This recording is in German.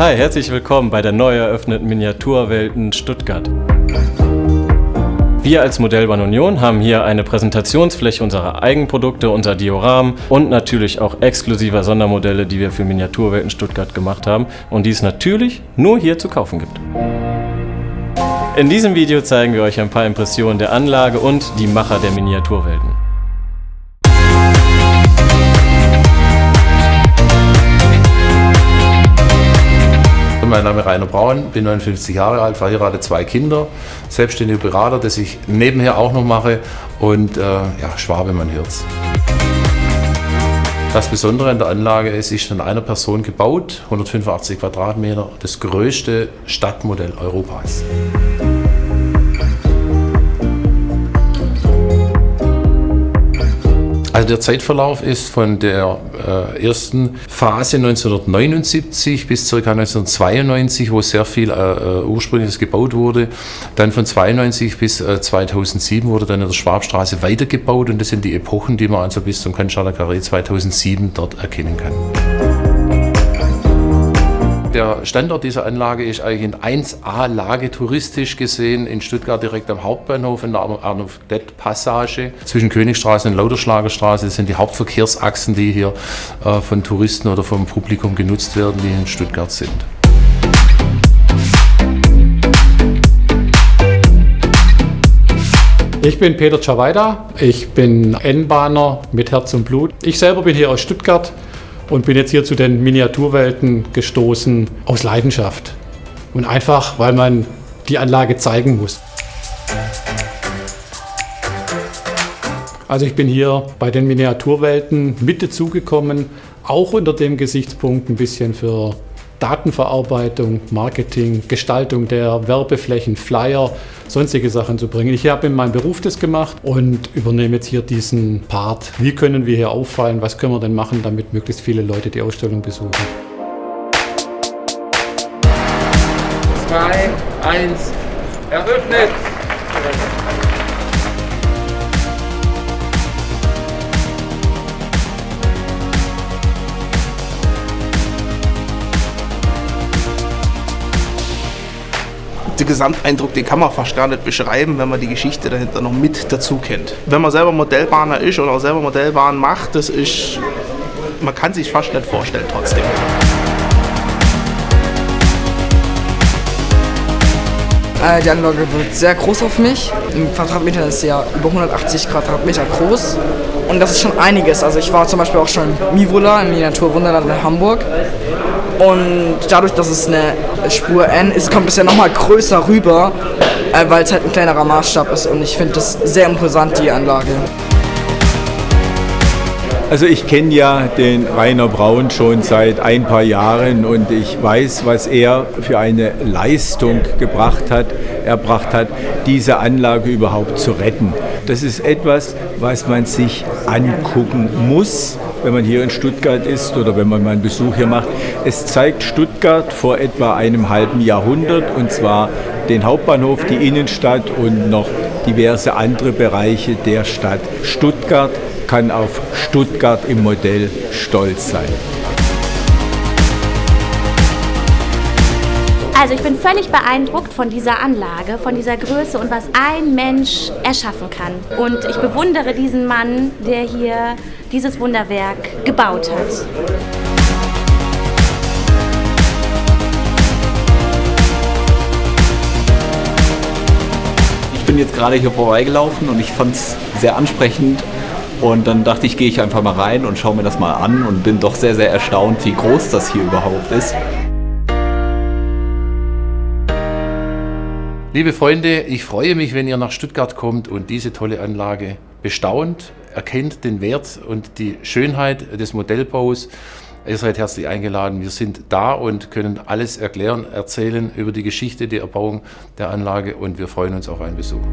Hi, herzlich willkommen bei der neu eröffneten Miniaturwelten Stuttgart. Wir als Modellbahn Union haben hier eine Präsentationsfläche unserer Eigenprodukte, unser Dioram und natürlich auch exklusiver Sondermodelle, die wir für Miniaturwelten Stuttgart gemacht haben und die es natürlich nur hier zu kaufen gibt. In diesem Video zeigen wir euch ein paar Impressionen der Anlage und die Macher der Miniaturwelten. Mein Name ist Rainer Braun, bin 59 Jahre alt, verheiratet, zwei Kinder, selbstständiger Berater, das ich nebenher auch noch mache und äh, ja, Schwabe, man hört's. Das Besondere an der Anlage ist, ist von einer Person gebaut, 185 Quadratmeter, das größte Stadtmodell Europas. Also der Zeitverlauf ist von der äh, ersten Phase 1979 bis ca. 1992, wo sehr viel äh, äh, Ursprüngliches gebaut wurde. Dann von 92 bis äh, 2007 wurde dann in der Schwabstraße weitergebaut und das sind die Epochen, die man also bis zum Canchana Carré 2007 dort erkennen kann. Der Standort dieser Anlage ist eigentlich in 1A-Lage touristisch gesehen in Stuttgart direkt am Hauptbahnhof in der Arnold-Passage zwischen Königstraße und Lauterschlagerstraße. Sind die Hauptverkehrsachsen, die hier äh, von Touristen oder vom Publikum genutzt werden, die in Stuttgart sind. Ich bin Peter Czawaida, ich bin N-Bahner mit Herz und Blut. Ich selber bin hier aus Stuttgart und bin jetzt hier zu den Miniaturwelten gestoßen aus Leidenschaft. Und einfach, weil man die Anlage zeigen muss. Also ich bin hier bei den Miniaturwelten mit dazugekommen, auch unter dem Gesichtspunkt ein bisschen für Datenverarbeitung, Marketing, Gestaltung der Werbeflächen, Flyer, sonstige Sachen zu bringen. Ich habe in meinem Beruf das gemacht und übernehme jetzt hier diesen Part. Wie können wir hier auffallen? Was können wir denn machen, damit möglichst viele Leute die Ausstellung besuchen? Zwei, eins, eröffnet! Der Gesamteindruck, den kann man fast gar nicht beschreiben, wenn man die Geschichte dahinter noch mit dazu kennt. Wenn man selber Modellbahner ist oder selber Modellbahn macht, das ist, man kann sich fast nicht vorstellen trotzdem. Äh, die Anlage wird sehr groß auf mich. Im Quadratmeter ist ja über 180 Quadratmeter groß. Und das ist schon einiges. Also ich war zum Beispiel auch schon Mivola im Miniaturwunderland in Hamburg. Und dadurch, dass es eine Spur N ist, kommt es ja nochmal größer rüber, äh, weil es halt ein kleinerer Maßstab ist. Und ich finde das sehr imposant, die Anlage. Also ich kenne ja den Rainer Braun schon seit ein paar Jahren und ich weiß, was er für eine Leistung gebracht hat, erbracht hat, diese Anlage überhaupt zu retten. Das ist etwas, was man sich angucken muss, wenn man hier in Stuttgart ist oder wenn man mal einen Besuch hier macht. Es zeigt Stuttgart vor etwa einem halben Jahrhundert und zwar den Hauptbahnhof, die Innenstadt und noch diverse andere Bereiche der Stadt. Stuttgart kann auf Stuttgart im Modell stolz sein. Also ich bin völlig beeindruckt von dieser Anlage, von dieser Größe und was ein Mensch erschaffen kann. Und ich bewundere diesen Mann, der hier dieses Wunderwerk gebaut hat. Ich bin jetzt gerade hier vorbeigelaufen und ich fand es sehr ansprechend und dann dachte ich, gehe ich einfach mal rein und schaue mir das mal an und bin doch sehr, sehr erstaunt, wie groß das hier überhaupt ist. Liebe Freunde, ich freue mich, wenn ihr nach Stuttgart kommt und diese tolle Anlage bestaunt, erkennt den Wert und die Schönheit des Modellbaus. Ihr seid herzlich eingeladen. Wir sind da und können alles erklären, erzählen über die Geschichte der Erbauung der Anlage und wir freuen uns auf einen Besuch.